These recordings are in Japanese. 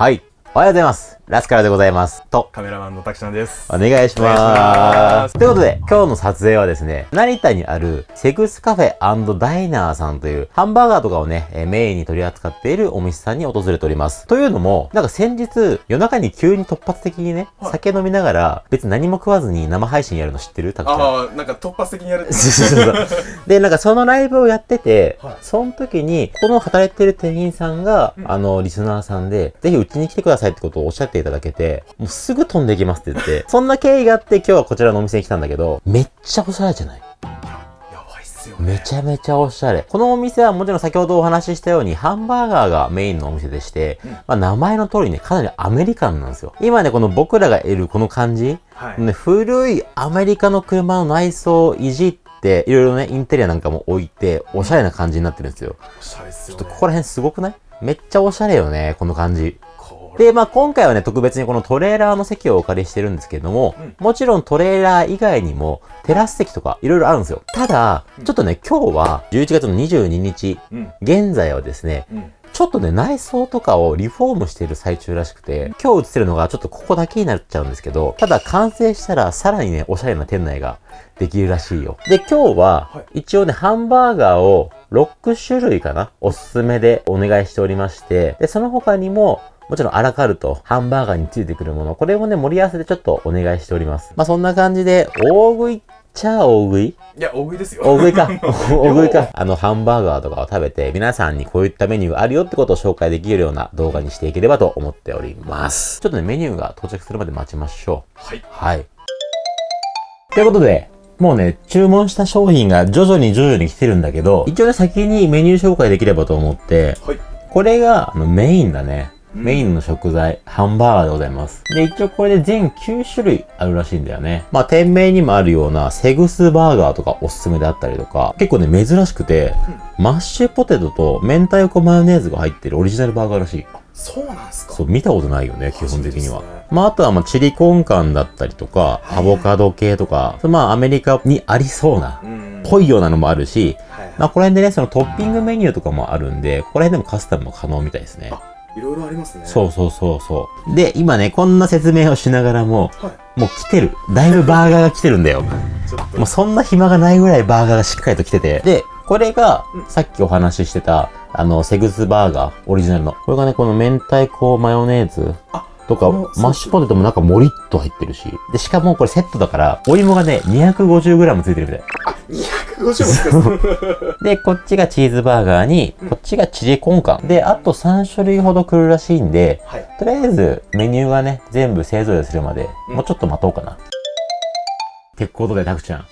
はい。おはようございます。ラスカルでございます。と、カメラマンのたくちゃんです。お願いしま。ますすということで、今日の撮影はですね、成田にあるセグスカフェダイナーさんというハンバーガーとかをね、えーメインに取り扱っているお店さんに訪れております。というのも、なんか先日、夜中に急に突発的にね、はい酒飲みながら、別に何も食わずに生配信やるの知ってる？たくちゃん。ああ、なんか突発的にやる で、なんかそのライブをやってて、はいその時に、この働いてる店員さんが、うんあの、リスナーさんで、ぜひうちに来てくださいってことをおっしゃっていただけて、もうすぐ飛んできますって言って、そんな経緯があって今日はこちらのお店に来たんだけど、めっちゃおしゃれじゃない？やばいっすよね。めちゃめちゃおしゃれ。このお店はもちろん先ほどお話ししたようにハンバーガーがメインのお店でして、うんまあ名前の通りね、かなりアメリカンなんですよ。今ね、この僕らがいるこの感じ、はい。ね、古いアメリカの車の内装をいじって、いろいろね、インテリアなんかも置いて、おしゃれな感じになってるんですよ。おしゃれっすよね。ちょっとここら辺すごくない？めっちゃおしゃれよね、この感じ。で、まあ今回はね、特別にこのトレーラーの席をお借りしてるんですけれども、うんもちろんトレーラー以外にも、テラス席とかいろいろあるんですよ。ただ、うんちょっとね、今日は11月の22日、うん。現在はですね、うん。ちょっとね、内装とかをリフォームしている最中らしくて、今日映ってるのがちょっとここだけになっちゃうんですけど、ただ完成したらさらにね、おしゃれな店内ができるらしいよ。で、今日はは、一応ね、ハンバーガーを6種類かなおすすめでお願いしておりまして、で、その他にも、もちろんアラカルト、ハンバーガーについてくるもの、これをね、盛り合わせてちょっとお願いしております。まあ、そんな感じで、大食いっちゃ大食い？いや、大食いですよ。大食いか。大食いか。あの、ハンバーガーとかを食べて、皆さんにこういったメニューがあるよってことを紹介できるような動画にしていければと思っております。ちょっとね、メニューが到着するまで待ちましょう。はい。はい。ということで、もうね、注文した商品が徐々に徐々に来てるんだけど、一応ね、先にメニュー紹介できればと思って、はい。これがあのメインだね。うんメインの食材、ハンバーガーでございます。で、一応これで全9種類あるらしいんだよね。まあ、店名にもあるようなセグスバーガーとかおすすめであったりとか、結構ね、珍しくて、マッシュポテトと明太子マヨネーズが入ってるオリジナルバーガーらしい。そうなんすか？そう、見たことないよね、基本的にはね。まあ、あとは、まあ、チリコンカンだったりとか、アボカド系とか、まあ、アメリカにありそうな、うん。ぽいようなのもあるし。まあ、この辺でね、そのトッピングメニューとかもあるんで、ここら辺でもカスタムも可能みたいですね。いろいろありますね。そうそうそうそう。で、今ね、こんな説明をしながらも、はもう来てる。だいぶバーガーが来てるんだよ。もうそんな暇がないぐらいバーガーがしっかりと来てて。で、これがうん、さっきお話ししてた、あの、セグスバーガー、オリジナルの。これがね、この明太子マヨネーズあとか、マッシュポテトもなんかもりっと入ってるし。で、しかもこれセットだから、お芋がね、250g ついてるみたい。250も使う。で、こっちがチーズバーガーに、こっちがチリコンカン。で、あと3種類ほど来るらしいんで、はい。とりあえずメニューがね、全部勢ぞろいするまで、うんもうちょっと待とうかな。ってことで、タクちゃん。は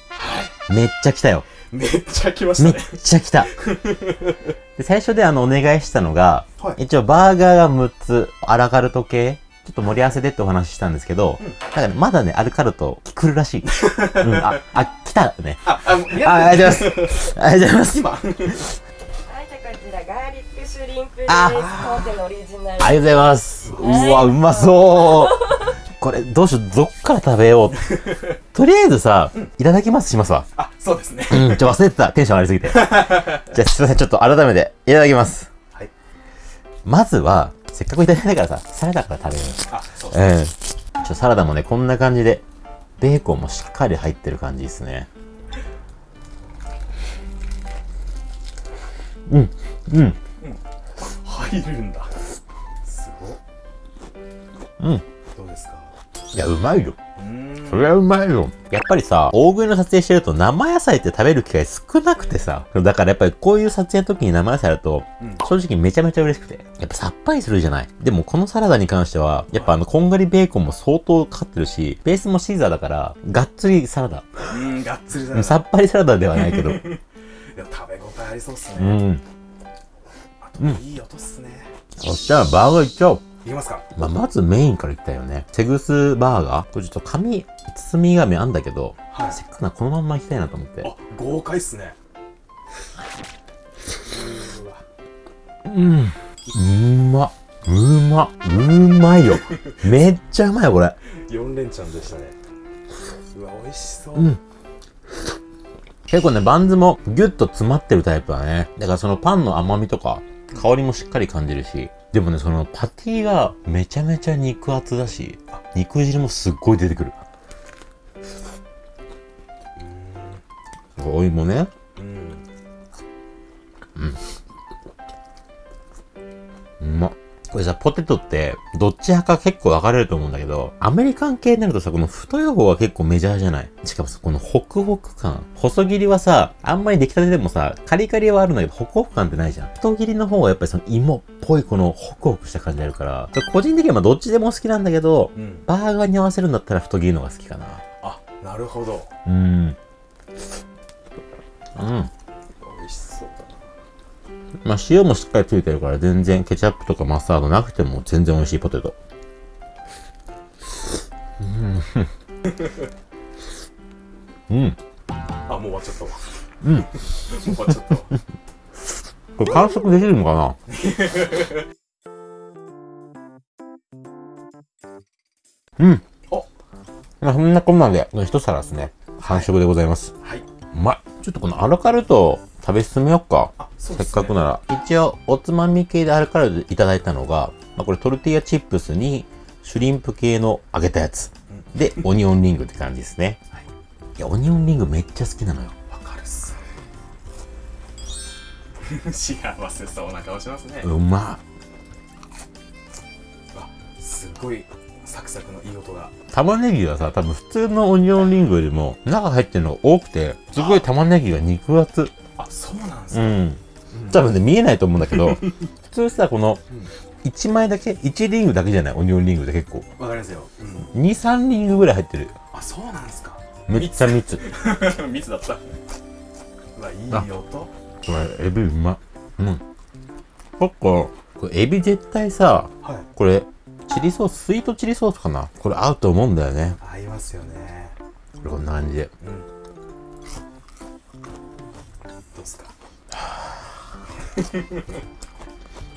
めっちゃ来たよ。い。めっちゃ来ましめったね。ちゃ来た。で最初であの、お願いしたのが、はい。一応バーガーが6つ、アラカルト系、ちょっと盛り合わせでってお話ししたんですけど、うんなんかね、まだね、アルカルト来るらしい。うん、あ、あ、来たね。あ、あ、あ、ありがとうございます。ありがとうございます。今。はい、じゃあこちらガーリックシュリンプです。あ当店のオリジナル。ありがとうございます。うわ、うまそう。これ、どうしよう、どっから食べよう。とりあえずさ、いただきますしますわ。あ、そうですね。うん、ちょ、忘れてた。テンション上がりすぎて。じゃあ、すいません。ちょっと改めて、いただきます。はい。まずは、せっかくいただいたからさ、サラダから食べよあ、そうですね。う。うん。ちょ、サラダもね、こんな感じで、ベーコンもしっかり入ってる感じですね。うん、うん、入るんだ。すごっ。うん。どうですか？いや、うまいよ。それはうまいよ。やっぱりさ、大食いの撮影してると生野菜って食べる機会少なくてさ。だからやっぱりこういう撮影の時に生野菜あると、うん正直めちゃめちゃ嬉しくて。やっぱさっぱりするじゃない。でもこのサラダに関しては、やっぱあの、こんがりベーコンも相当かかってるし、ベースもシーザーだから、がっつりサラダ。うん、がっつりだうんな。さっぱりサラダではないけど。でも食べ応えありそうっすうね。ん。あと、いい音っすね。そしたらバーガーいっちゃおう。いきますかまあ、まずメインからいったよね。セグスバーガーこれちょっと紙、包み紙あんだけど、はいせっかくならこのまんまいきたいなと思って。あ、豪快っすね。うん。うま。うま。うまいよ。めっちゃうまいよ、これ。4連チャンでしたね。うわ、美味しそう。うん。結構ね、バンズもギュッと詰まってるタイプだね。だからそのパンの甘みとか、香りもしっかり感じるし、でもね、そのパティがめちゃめちゃ肉厚だし、肉汁もすっごい出てくる。お芋ね。うんうまっ。これさ、ポテトって、どっち派か結構分かれると思うんだけど、アメリカン系になるとさ、この太い方が結構メジャーじゃない？しかもさ、このホクホク感。細切りはさ、あんまり出来たてでもさ、カリカリはあるんだけど、ホクホク感ってないじゃん。太切りの方はやっぱりその芋っぽいこのホクホクした感じあるから、個人的にはまあどっちでも好きなんだけど、うんバーガーに合わせるんだったら太切りの方が好きかな。あなるほどうん。うん。まあ、塩もしっかりついてるから全然ケチャップとかマスタードなくても全然美味しいポテト。うん。うん。あもう終わっちゃったわうんもう終わっちゃったわこれ完食できるのかな？うん。おまあ、そんなこんなんで、一皿ですね。完食でございます。はいうまい。ちょっとこのアラカルト食べ進めよっか。あそうせっかくなら。一応、おつまみ系でアラカルトいただいたのが、まあ、これトルティーヤチップスに、シュリンプ系の揚げたやつ。で、オニオンリングって感じですね。はいいや、オニオンリングめっちゃ好きなのよ。わかるっす 幸せそうな顔しますね、うまわすごいサクサクのいい音がい。玉ねぎがさ、多分普通のオニオンリングよりも中入ってるのが多くて、すごい玉ねぎが肉厚。あそうなんですか、うん。多分ね、見えないと思うんだけど、普通さ、この、1枚だけ、1リングだけじゃない、オニオンリングで結構。わかりますよ、うん、2、3リングぐらい入ってる。あそうなんですかめっちゃ密。密 だったうわいいあ音これ、エビうま。うん。そっか、これエビ絶対さ、はいこれ、チリソース、スイートチリソースかなこれ合うと思うんだよね。合いますよねこれこんな感じで。うんどうっすか？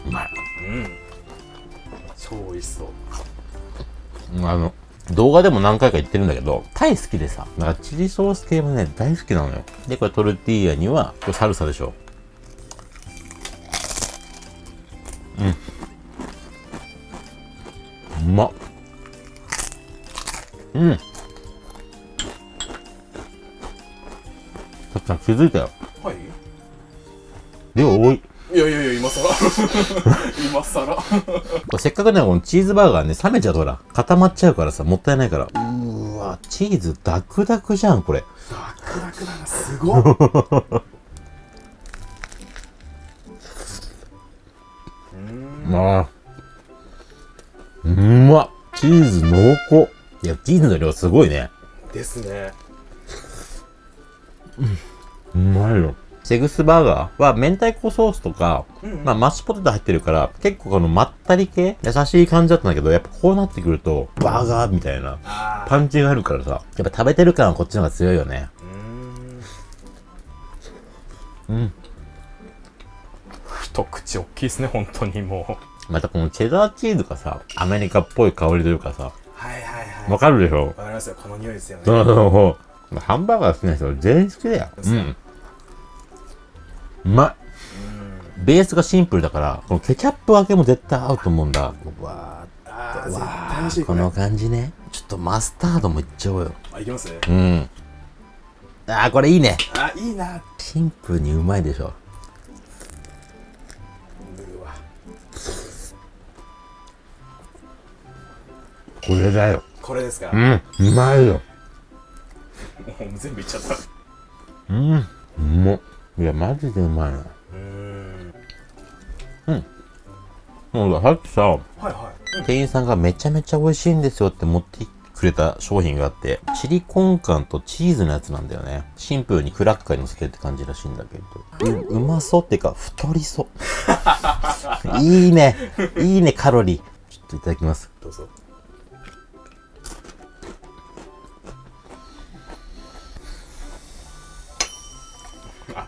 うまい。うん超美味しそうあの、動画でも何回か言ってるんだけど、タイ好きでさ、なんかチリソース系もね、大好きなのよ。で、これトルティーヤには、これサルサでしょ。うん。うまっ。うん。たっちゃん気づいたよ。今更 せっかくね、このチーズバーガーね、冷めちゃうとほら、固まっちゃうからさ、もったいないから。うーわ、チーズダクダクじゃん、これ。ダクダクだなすごっ うんああ。うまっ。チーズ濃厚。いや、チーズの量すごいね。ですねうまいよ。セグスバーガーは明太子ソースとか、うんうんまあマッシュポテト入ってるから、結構このまったり系優しい感じだったんだけど、やっぱこうなってくると、バーガーみたいなあパンチがあるからさ、やっぱ食べてる感はこっちの方が強いよね。ーうんうん。一口大きいですね本当にもうまたこのチェダーチーズがさ、アメリカっぽい香りというかさ、はいはいはいわかるでしょ？わかりますよこの匂いですよねそうそうそう。ハンバーガー好きな人全員好きだよ。うん。うまい。ベースがシンプルだから、このケチャップ分けも絶対合うと思うんだ。うわーうわ対美味しいこれーこの感じね。ちょっとマスタードもいっちゃおうよ。あいきますうん。あー、これいいね。あいいなシンプルにうまいでしょ。これだよ。これですか？もうん。うまいよ。う 全部いっちゃったうん。うまっ。いや、マジでうまいな。うーんもうさっきさ、はいはい店員さんがめちゃめちゃ美味しいんですよって持ってくれた商品があって、チリコンカンとチーズのやつなんだよね。シンプルにクラッカーに乗せてって感じらしいんだけど。う、うまそうっていうか、太りそう。いいね。いいね、カロリー。ちょっといただきます。どうぞ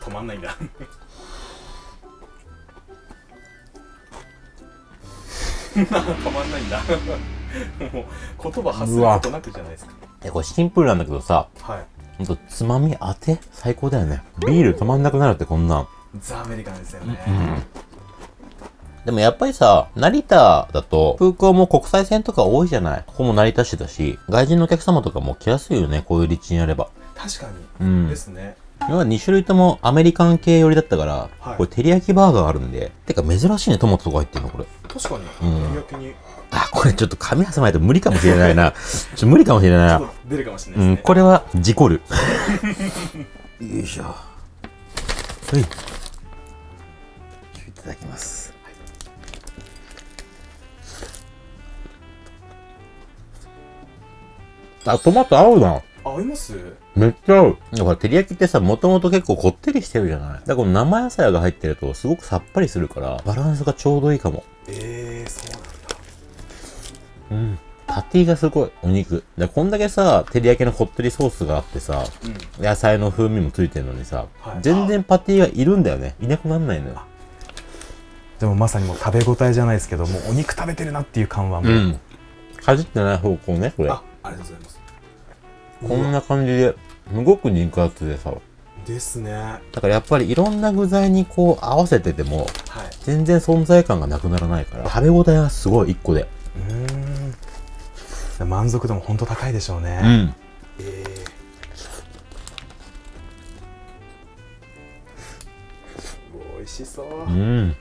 止まんないんだ 止まんないんだもう言葉発することなくじゃないですかえ、これシンプルなんだけどさ、はいつまみ当て？最高だよね。ビール止まんなくなるってこんなん。ザ・アメリカンですよね、でもやっぱりさ、成田だと空港も国際線とか多いじゃない？ここも成田市だし、外人のお客様とかも来やすいよね、こういう立地にあれば。確かうに。んですね。今2種類ともアメリカン系寄りだったから、はいこれ照り焼きバーガーあるんで。てか珍しいね、トマトとか入ってんの、これ。確かに。うん照り焼きに。あ、これちょっと紙挟まないと無理かもしれないな。ちょっと無理かもしれないな出るかもしれなうん、いですね。これは事故る。よいしょ。はい。いただきます。あ、トマト合うな。あ、合います？めっちゃ合う。だから照り焼きってさ、もともと結構こってりしてるじゃないだからこの生野菜が入ってるとすごくさっぱりするから、バランスがちょうどいいかも。ええー、そうなんだ。うん。パティがすごい、お肉。でこんだけさ、照り焼きのこってりソースがあってさ、うん。野菜の風味もついてるのにさ、はい全然パティがいるんだよね。いなくなんないのよ。でもまさにもう食べ応えじゃないですけど、もうお肉食べてるなっていう感はもう。うん。かじってない方向ね、これ。あ、ありがとうございます。こんな感じで、すごく肉厚でさ。ですね。はだからやっぱりいろんな具材にこう合わせてても、い。全然存在感がなくならないから、食べ応えがすごい一個で。うーん。満足度も本当高いでしょうね。ん。ええー。美味しそう。こうん。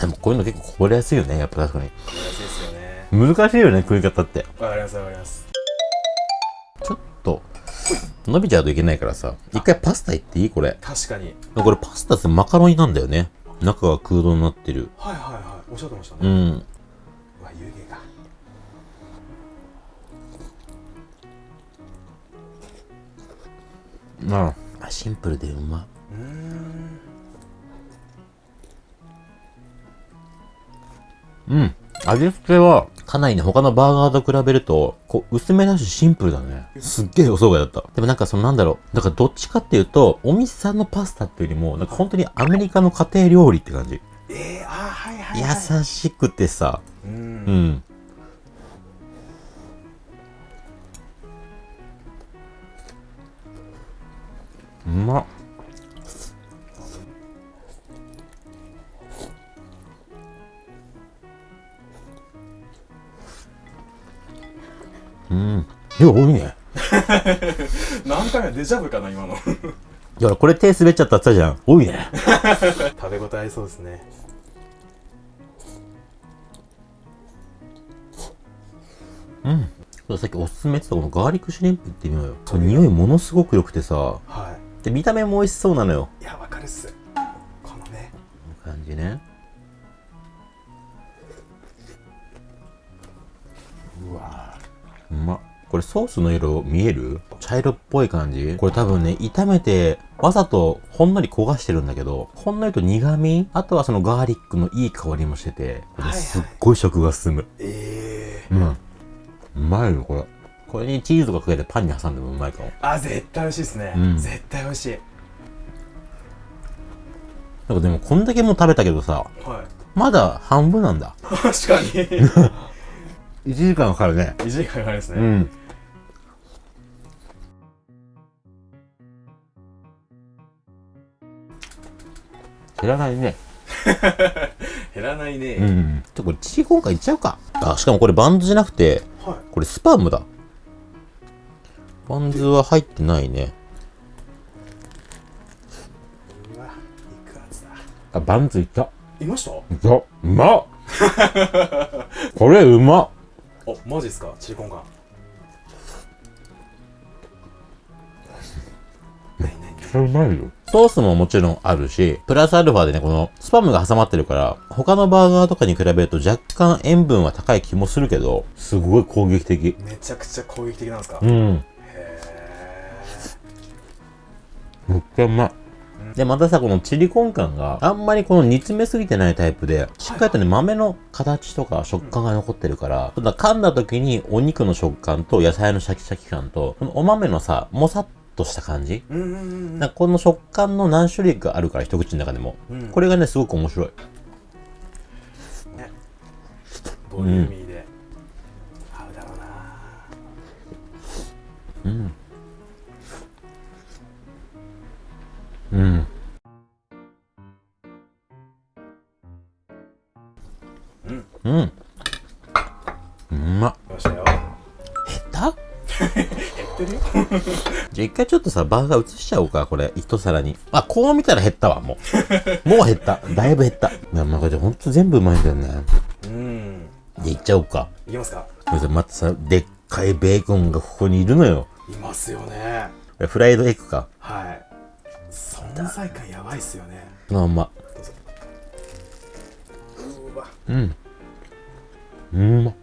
でもこういうの結構こぼれやすいよね、やっぱ確かに。れですよね。難しいよね、食い方って。わかりますわかります。伸びちゃうといけないからさ、一回パスタいっていい？これ。確かに。これパスタってマカロニなんだよね。中が空洞になってる。はいはいはい。おっしゃってましたね。うん。うわ、湯気が。ああシンプルでうまうーん。うん。味付けは、かなりね、他のバーガーと比べると、こう、薄めだしシンプルだね。すっげえ予想外だった。でもなんかそのなんだろう。だからどっちかっていうと、お店さんのパスタっていうよりも、なんか本当にアメリカの家庭料理って感じ。ええー、あー、はいはい、はい。優しくてさ、う。うんん。うまっ。うん。いや、多いね。何回目デジャブかな、今の。いや、これ手滑っちゃったって言ったじゃん。多いね。食べ応えありそうですね。さっきおすすめって言ったこのガーリックシュリンプってみようよ。そう匂いものすごく良くてさ。はで、見た目も美味しそうなのよ。い。いや、わかるっす。このね。この感じね。うわうまっ。これソースの色見える？茶色っぽい感じ？これ多分ね、炒めて、わざとほんのり焦がしてるんだけど、ほんのりと苦味？あとはそのガーリックのいい香りもしてて、これすっごい食が進む。ええうん。うまいよ、これ。これにチーズとかかけてパンに挟んでもうまいかも。あ、絶対美味しいですね。うん絶対美味しい。なんかでもこんだけもう食べたけどさ、はい。まだ半分なんだ。確かに。1時間かかるね。1時間かかりますね。うん。減らないね。減らないね。うん。ちょ、これチリコンカンいっちゃうか。あ、しかもこれバンズじゃなくて、はい。これスパムだ。バンズは入ってないね。あ、バンズいった。いました？いった。うまっ これうまっお、マジっすか？チリコンカン。うまいよ。ソースももちろんあるし、プラスアルファでね、このスパムが挟まってるから、他のバーガーとかに比べると若干塩分は高い気もするけど、すごい攻撃的。めちゃくちゃ攻撃的なんですか、へうん。え。めっちゃうまい。で、またさ、このチリコンカンがあんまりこの煮詰めすぎてないタイプで、しっかりとね、豆の形とか食感が残ってるから、ただ噛んだ時にお肉の食感と野菜のシャキシャキ感と、このお豆のさ、もさっとした感じうんうんうんなんかこの食感の何種類かあるから、一口の中でも。うん。これがね、すごく面白い。ね。ボリューミーで。合うだろうなうん。うん。うん。うん。まっ。したよ。減った？じゃあ一回ちょっとさ、バーガー移しちゃおうか、これ。一皿に。あ、こう見たら減ったわ、もう。もう減った。だいぶ減った。なんかじゃほんと全部うまいんだよね。うん。じゃあいっちゃおうか。いきますか。またさ、でっかいベーコンがここにいるのよ。いますよね。フライドエッグか。はい。存在感やばいっすよねそのまんま。どうん。うんま。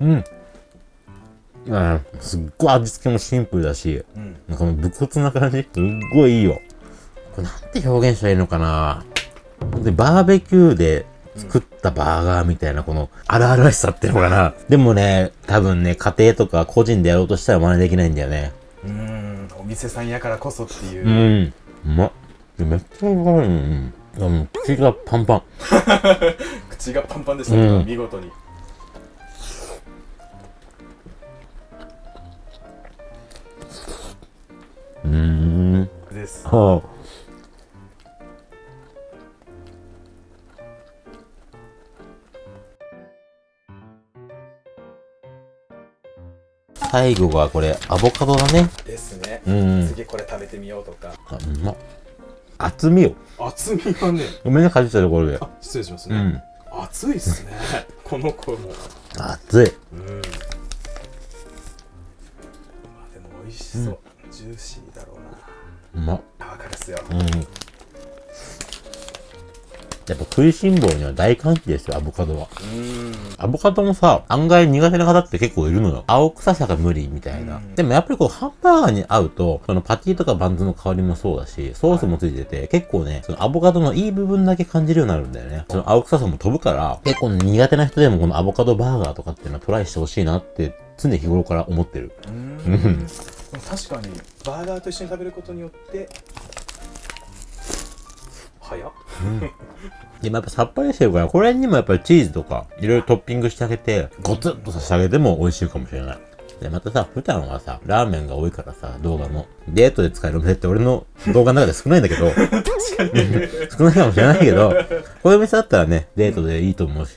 うん。あすっごい味付けもシンプルだし、うんなんかもう武骨な感じ。すっごいいいよ。これなんて表現したらいいのかな本当にバーベキューで作ったバーガーみたいなこの荒々しさっていうのかな。でもね、多分ね、家庭とか個人でやろうとしたら真似できないんだよね。うんお店さんやからこそっていうう、ん。うまっ。めっちゃうまい。うん。あの口がパンパン。口がパンパンでしたけど、うん見事にうーん。ですはあ。最後がこれ、アボカドだね。ですね、うん。次これ食べてみようとかあ、うまっ。厚みよ。厚みがねごめんね、かじったところで。あ失礼しますね、うん。熱いっすね この子も熱い。うんまあでも美味しそう、ジューシーだろうなうまっ。あわかるっすようん。やっぱ食いしん坊には大歓喜ですよ、アボカドは。うんアボカドもさ、案外苦手な方って結構いるのよ。青臭さが無理みたいな。うんでもやっぱりこう、ハンバーガーに合うと、そのパティとかバンズの香りもそうだし、ソースもついてて、結構ね、そのアボカドのいい部分だけ感じるようになるんだよね。その青臭さも飛ぶから、結構苦手な人でもこのアボカドバーガーとかっていうのはトライしてほしいなって、常日頃から思ってる。うんうん確かにバーガーと一緒に食べることによって早っでもやっぱさっぱりしてるから、これにもやっぱりチーズとか、いろいろトッピングしてあげて、ゴツッとさせてあげても美味しいかもしれない。で、またさ、普段はさ、ラーメンが多いからさ、動画も。デートで使えるお店って俺の 動画の中で少ないんだけど、確かに少ないかもしれないけど、こういう店だったらね、デートでいいと思うし、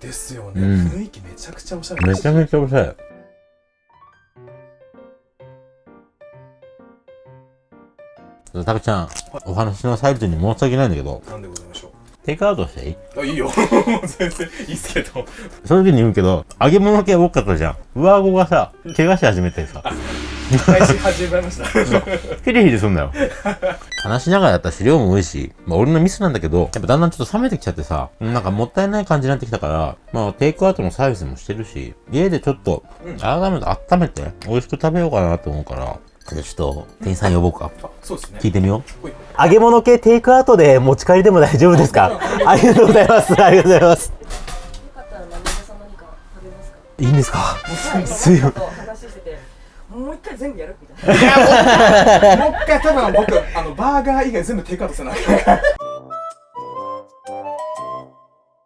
ですよね、うん雰囲気めちゃくちゃおしゃれめちゃめちゃおしゃれ。たくちゃん、お話の最中に申し訳ないんだけど、なんでございましょテイクアウトしていい？うあいいよ。全然いいっすけど。正直に言うけど、揚げ物系多かったじゃん。上顎がさ、怪我し始めてさ、開始始まりました。ヒリヒリすんだよ。話しながらやったし、量も多いし、まあ俺のミスなんだけど、やっぱだんだんちょっと冷めてきちゃってさ、なんかもったいない感じになってきたから、まあテイクアウトのサービスもしてるし、家でちょっと、改めて温めて、美味しく食べようかなと思うから、ちょっと、店員さん呼ぼうか。あそうですね。聞いてみよう。揚げ物系テイクアウトで持ち帰りでも大丈夫ですか？ありがとうございます。ありがとうございます。よかったら何でさん何か食べますか？いいんですか？はい。すいません。もう一回全部やるみたいな。もう一回多分僕あのバーガー以外全部テイクアウトせな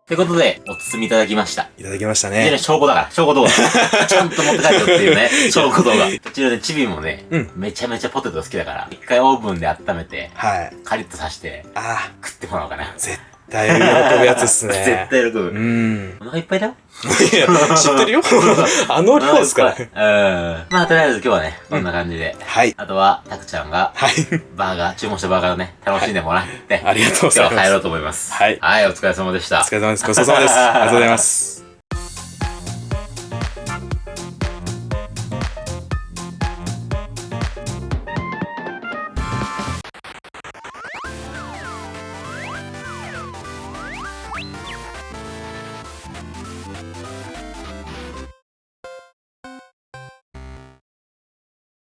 ってことで、お包みいただきました。いただきましたこちら証拠だから、証拠動画。ちゃんと持って帰るよっていうね、証拠動画。こちらでチビもね、うんめちゃめちゃポテト好きだから、一回オーブンで温めて、はいカリッとさして、あ食ってもらおうかな。絶対喜ぶやつっすね。絶対喜ぶ。うん。お腹いっぱいだよ。いや知ってるよ。あの量ですからうん。まあ、とりあえず今日はね、こんな感じで。はい。あとは、たくちゃんが、はい。バーガー、注文したバーガーをね、楽しんでもらって、ありがとうございます。今日は帰ろうと思います。はい。はい、お疲れ様でした。お疲れ様です。ごちそうさまです。ありがとうございます